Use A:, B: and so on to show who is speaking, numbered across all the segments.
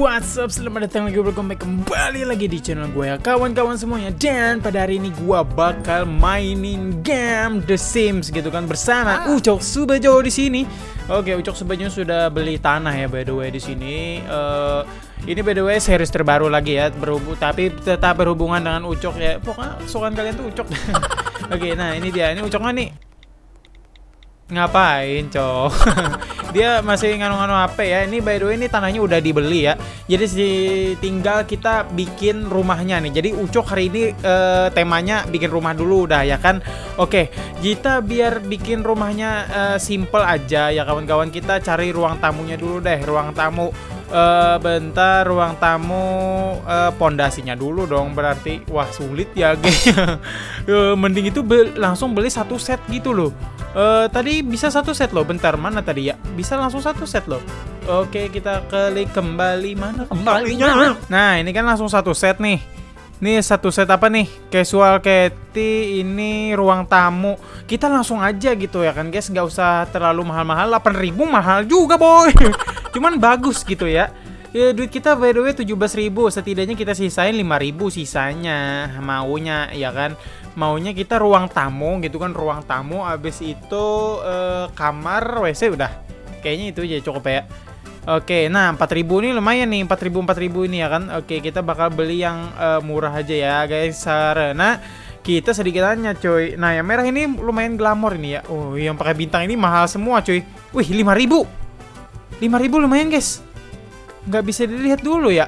A: what's up? Selamat datang lagi welcome back kembali lagi di channel gue ya kawan-kawan semuanya Dan pada hari ini gue bakal mainin game The Sims gitu kan bersama
B: Ah.
A: Ucok Subajo di sini. Oke, Ucok Subajo sudah beli tanah ya by the way di sini. Eh, ini by the way series terbaru lagi ya berhubung tapi tetap berhubungan dengan Ucok ya. Pokoknya kesukaan kalian tuh Ucok. Oke, nah ini dia. Ini Ucoknya nih Ngapain, cok? Dia masih nganu-nganu HP ya. Ini by the way ini tanahnya udah dibeli ya. Jadi si tinggal kita bikin rumahnya nih. Jadi Ucok hari ini eh, temanya bikin rumah dulu udah ya kan. Oke, kita biar bikin rumahnya eh, simple aja ya kawan-kawan. Kita cari ruang tamunya dulu deh, ruang tamu. Eh bentar ruang tamu eh, pondasinya dulu dong berarti wah sulit ya kayaknya. Eh, mending itu be- langsung beli satu set gitu loh Eh tadi bisa satu set loh bentar mana tadi ya bisa langsung satu set loh oke kita klik kembali mana kembalinya nah ini kan langsung satu set nih Nih satu set apa nih? Casual Kitty ini ruang tamu. Kita langsung aja gitu ya kan guys, nggak usah terlalu mahal-mahal. 8000 mahal juga boy. Cuman bagus gitu ya. Ya, duit kita by the way 17.000 Setidaknya kita sisain 5.000 sisanya Maunya ya kan Maunya kita ruang tamu gitu kan Ruang tamu Abis itu eh, kamar WC udah Kayaknya itu aja cukup ya Oke, nah 4000 ini lumayan nih, 4000 4000 ini ya kan. Oke, kita bakal beli yang eh, murah aja ya, guys. Karena kita sedikit tanya, coy. Nah, yang merah ini lumayan glamor ini ya. Oh, yang pakai bintang ini mahal semua, coy. Wih, 5000. 5000 lumayan, guys. Nggak bisa dilihat dulu ya.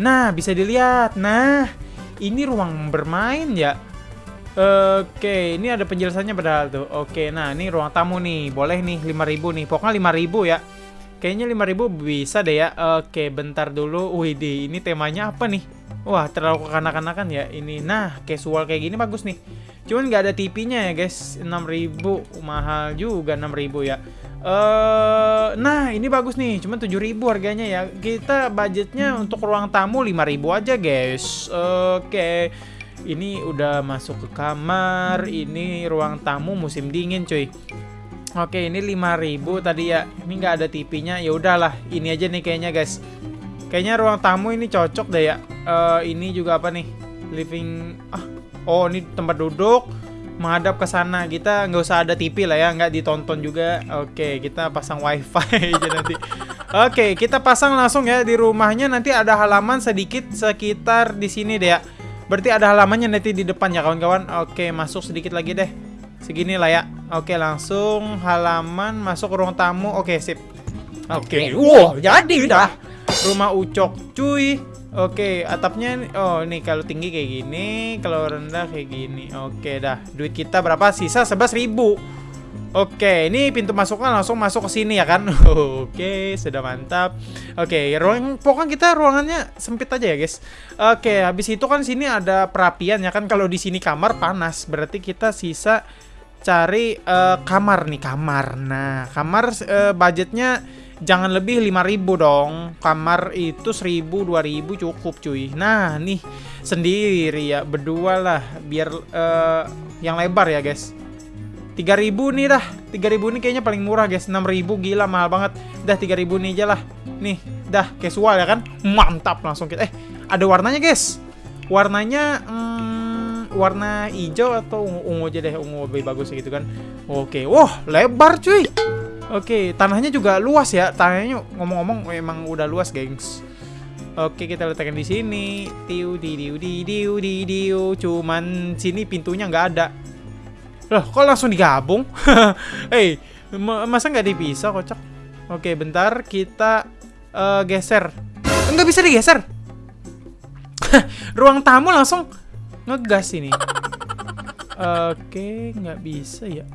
A: Nah, bisa dilihat. Nah, ini ruang bermain ya. Oke, ini ada penjelasannya padahal tuh. Oke, nah ini ruang tamu nih. Boleh nih 5000 nih. Pokoknya 5000 ya. Kayaknya 5000 bisa deh ya. Oke, bentar dulu. Wih, di ini temanya apa nih? Wah, terlalu kekanak-kanakan ya ini. Nah, casual kayak gini bagus nih. Cuman nggak ada TV-nya ya, guys. 6000 mahal juga 6000 ya. Eh, nah, ini bagus nih. Cuman 7000 harganya ya. Kita budgetnya untuk ruang tamu 5000 aja, guys. Oke. Ini udah masuk ke kamar. Ini ruang tamu musim dingin, cuy. Oke, ini 5000 tadi ya. Ini nggak ada TV-nya. Ya udahlah, ini aja nih kayaknya, guys. Kayaknya ruang tamu ini cocok deh ya. Eh, ini juga apa nih? Living ah. Oh, ini tempat duduk menghadap ke sana. Kita nggak usah ada TV lah ya, nggak ditonton juga. Oke, kita pasang wifi aja nanti. Oke, kita pasang langsung ya di rumahnya. Nanti ada halaman sedikit sekitar di sini deh ya. Berarti ada halamannya nanti di depan ya kawan-kawan. Oke, masuk sedikit lagi deh. Segini lah ya. Oke, langsung halaman masuk ke ruang tamu. Oke, sip. Oke, wow, jadi dah. Rumah Ucok, cuy. Oke, atapnya oh nih kalau tinggi kayak gini, kalau rendah kayak gini. Oke dah. Duit kita berapa? Sisa 11.000. Oke, ini pintu masuknya langsung masuk ke sini ya kan? Oke, sudah mantap. Oke, ruang pokoknya kita ruangannya sempit aja ya, guys. Oke, habis itu kan sini ada perapian ya kan kalau di sini kamar panas, berarti kita sisa cari eh, kamar nih, kamar. Nah, kamar eh, budgetnya jangan lebih 5000 dong. Kamar itu 1000 2000 cukup, cuy. Nah, nih sendiri ya, berdua lah biar eh, yang lebar ya, guys. 3000 nih dah. 3000 nih kayaknya paling murah guys. 6000 gila mahal banget. Dah 3000 nih aja lah. Nih dah casual ya kan? Mantap langsung kita Eh ada warnanya guys. Warnanya hmm, Warna hijau atau ungu, ungu aja deh Ungu lebih bagus gitu kan. Oke Wah lebar cuy Oke tanahnya juga luas ya Tanahnya ngomong-ngomong emang udah luas gengs Oke kita letakkan di sini tiu di diu di diu di diu cuman sini pintunya nggak ada Loh, kok langsung digabung? Hei, ma- masa nggak dipisah kocak? Oke, bentar kita eh, geser. Nggak bisa digeser. Ruang tamu langsung ngegas ini. Oke, nggak bisa ya.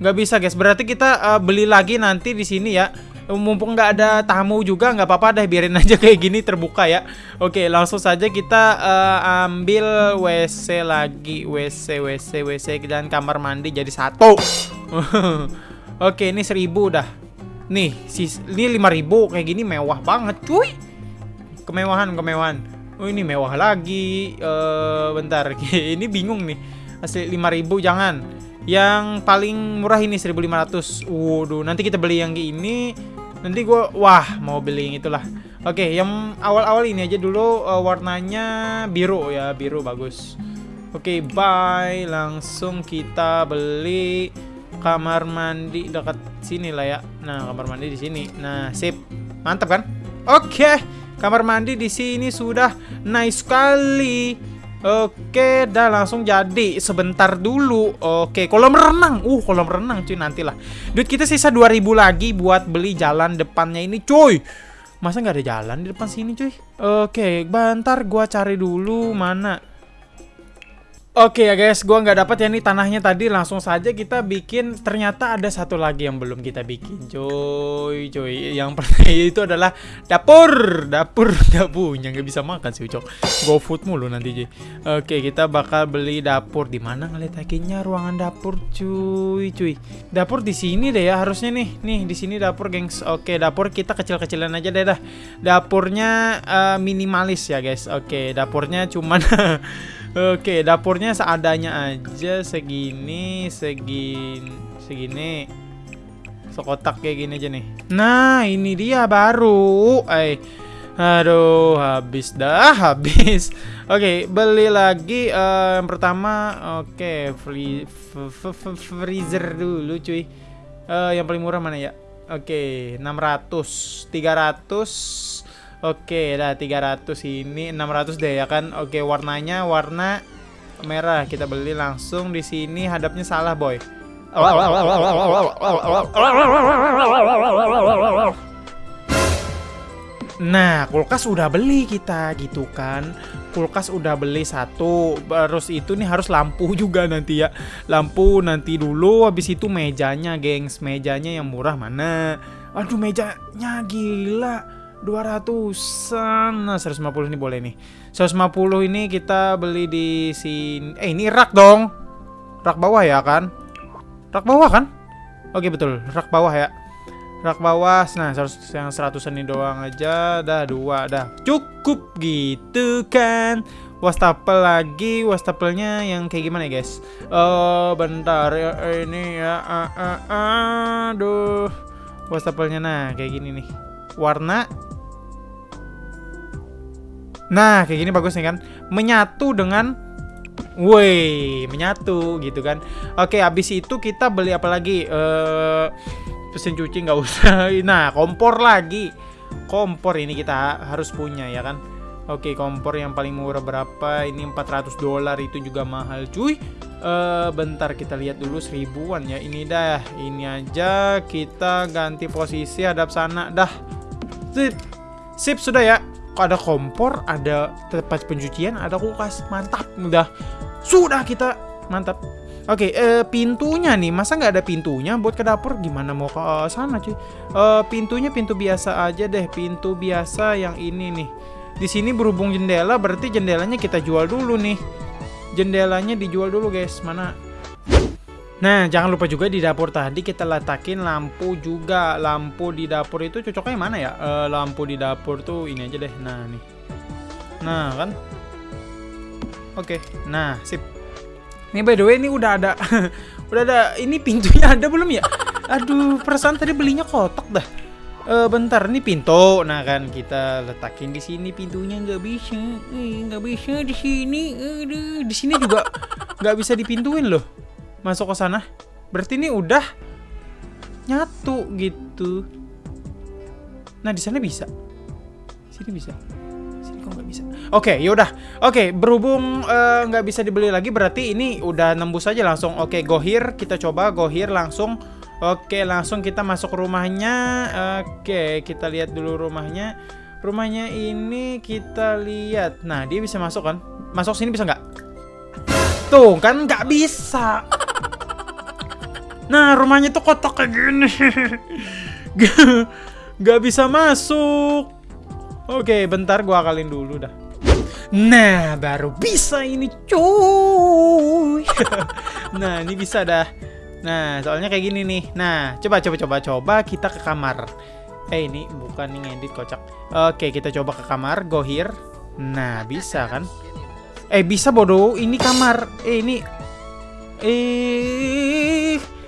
A: Nggak bisa guys. Berarti kita eh, beli lagi nanti di sini ya. Mumpung nggak ada tamu juga nggak apa-apa deh biarin aja kayak gini terbuka ya. Oke langsung saja kita eh, ambil WC lagi WC WC WC dan kamar mandi jadi satu. Oke ini seribu dah. Nih sis ini 5000 kayak gini mewah banget cuy. Kemewahan kemewahan. Oh ini mewah lagi. Eh bentar ini bingung nih. Asli 5000 jangan. Yang paling murah ini 1500. Waduh, nanti kita beli yang ini Nanti gue, wah mau beli yang itulah. Oke, yang awal-awal ini aja dulu uh, warnanya biru ya, biru bagus. Oke, bye. Langsung kita beli kamar mandi dekat sini lah ya. Nah, kamar mandi di sini. Nah, sip. Mantap kan? Oke, kamar mandi di sini sudah nice sekali. Oke, dah langsung jadi. Sebentar dulu. Oke, kolam renang. Uh, kolam renang cuy nantilah. Duit kita sisa 2000 lagi buat beli jalan depannya ini, cuy. Masa nggak ada jalan di depan sini, cuy? Oke, bentar gua cari dulu mana Oke ya guys, gua nggak dapat ya nih tanahnya tadi langsung saja kita bikin. Ternyata ada satu lagi yang belum kita bikin, cuy, cuy. Yang pertama itu adalah dapur, dapur nggak punya, nggak bisa makan sih ucok. Go food mulu nanti. Oke, kita bakal beli dapur di mana ngeletakinnya ruangan dapur, cuy, cuy. Dapur di sini deh ya harusnya nih, nih di sini dapur gengs. Oke, dapur kita kecil-kecilan aja deh dah. Dapurnya uh, minimalis ya guys. Oke, dapurnya cuman Oke, dapurnya seadanya aja segini, segini, segini. Sekotak kayak gini aja nih. Nah, ini dia baru. Eh, aduh, habis dah, habis. Oke, beli lagi uh, yang pertama. Oke, free freezer dulu, cuy. Uh, yang paling murah mana ya? Oke, 600, 300 Oke, dah 300 ini 600 deh ya kan. Oke, warnanya warna merah. Kita beli langsung di sini hadapnya salah, boy. Nah, kulkas udah beli kita gitu kan. Kulkas udah beli satu. Terus itu nih harus lampu juga nanti ya. Lampu nanti dulu habis itu mejanya, gengs. Mejanya yang murah mana? Aduh, mejanya gila 200an Nah 150 ini boleh nih. 150 ini kita beli di sini Eh ini rak dong. Rak bawah ya kan? Rak bawah kan? Oke betul. Rak bawah ya. Rak bawah. Nah yang 100 ini doang aja. Dah dua dah. Cukup gitu kan? Wastafel lagi. Wastafel-nya yang kayak gimana ya guys? Oh bentar ya Ini ya. Uh, uh, Aduh. Wastafelnya nah kayak gini nih Warna Nah, kayak gini bagus nih kan. Menyatu dengan Woi, menyatu gitu kan. Oke, habis itu kita beli apa lagi? Eh mesin cuci nggak usah. Nah, kompor lagi. Kompor ini kita harus punya ya kan. Oke, kompor yang paling murah berapa? Ini 400 dolar itu juga mahal, cuy. Uh, bentar kita lihat dulu seribuan ya. Ini dah, ini aja kita ganti posisi hadap sana dah. Sip. Sip sudah ya ada kompor, ada tempat pencucian, ada kulkas. Mantap, udah. Sudah kita mantap. Oke, okay, uh, eh, pintunya nih, masa nggak ada pintunya buat ke dapur? Gimana mau ke uh, sana cuy? Uh, pintunya pintu biasa aja deh, pintu biasa yang ini nih. Di sini berhubung jendela, berarti jendelanya kita jual dulu nih. Jendelanya dijual dulu guys, mana? Nah, jangan lupa juga di dapur tadi kita letakin lampu juga. Lampu di dapur itu cocoknya mana ya? E, lampu di dapur tuh ini aja deh. Nah, nih. Nah, kan? Oke. Nah, sip. Nih by the way ini udah ada udah ada ini pintunya ada belum ya? Aduh, perasaan tadi belinya kotak dah. E, bentar, ini pintu. Nah, kan kita letakin di sini pintunya nggak bisa. Eh, nggak bisa di sini. Aduh, di sini juga nggak bisa dipintuin loh masuk ke sana. Berarti ini udah nyatu gitu. Nah, di sana bisa. Sini bisa. Sini kok nggak bisa. Oke, okay, yaudah. Oke, okay, berhubung eh, nggak uh, bisa dibeli lagi, berarti ini udah nembus aja langsung. Oke, okay, gohir. Kita coba gohir langsung. Oke, langsung kita masuk rumahnya. Oke, kita lihat dulu rumahnya. Rumahnya ini kita lihat. Nah, dia bisa masuk kan? Masuk sini bisa nggak? Tuh, kan nggak bisa. Nah, rumahnya tuh kotak kayak gini. Gak bisa masuk. Oke, bentar gua akalin dulu dah. Nah, baru bisa ini cuy. nah, ini bisa dah. Nah, soalnya kayak gini nih. Nah, coba coba coba coba kita ke kamar. Eh, ini bukan nih ngedit kocak. Oke, kita coba ke kamar, go here. Nah, bisa kan? Eh, bisa bodoh. Ini kamar. Eh, ini eh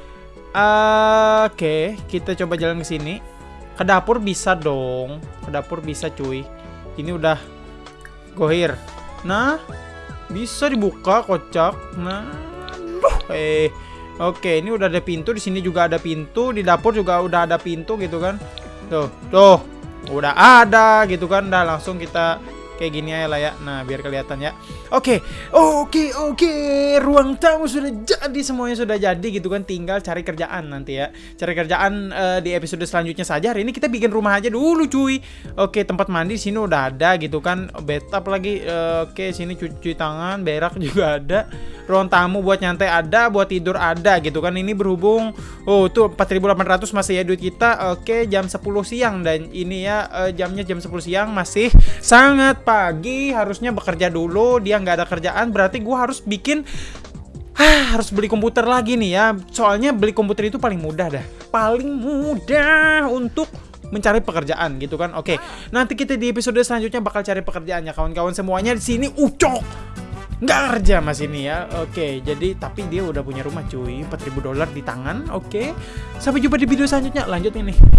A: Oke, kita coba jalan ke sini. Ke dapur bisa dong. Ke dapur bisa cuy. Ini udah gohir. Nah, bisa dibuka kocak. Nah, eh. Oke, ini udah ada pintu. Di sini juga ada pintu. Di dapur juga udah ada pintu gitu kan. Tuh, tuh. Udah ada gitu kan. Udah langsung kita kayak gini aja lah ya. Nah, biar kelihatan ya. Oke, oke, oke. Ruang tamu sudah jadi, semuanya sudah jadi gitu kan. Tinggal cari kerjaan nanti ya. Cari kerjaan eh, di episode selanjutnya saja. Hari ini kita bikin rumah aja dulu, cuy. Oke, tempat mandi sini udah ada gitu kan. Bathtub lagi. Eh, oke, sini cuci tangan, berak juga ada. Ruang tamu buat nyantai ada, buat tidur ada gitu kan. Ini berhubung oh tuh 4800 masih ya duit kita. Oke, jam 10 siang dan ini ya eh, jamnya jam 10 siang masih sangat pagi. Harusnya bekerja dulu. Dia nggak ada kerjaan berarti gua harus bikin Hah, harus beli komputer lagi nih ya. Soalnya beli komputer itu paling mudah dah. Paling mudah untuk mencari pekerjaan gitu kan. Oke, nanti kita di episode selanjutnya bakal cari pekerjaannya kawan-kawan semuanya di sini ucok. Nggak kerja mas ini ya. Oke, jadi tapi dia udah punya rumah cuy, 4000 dolar di tangan. Oke. Sampai jumpa di video selanjutnya. Lanjut ini.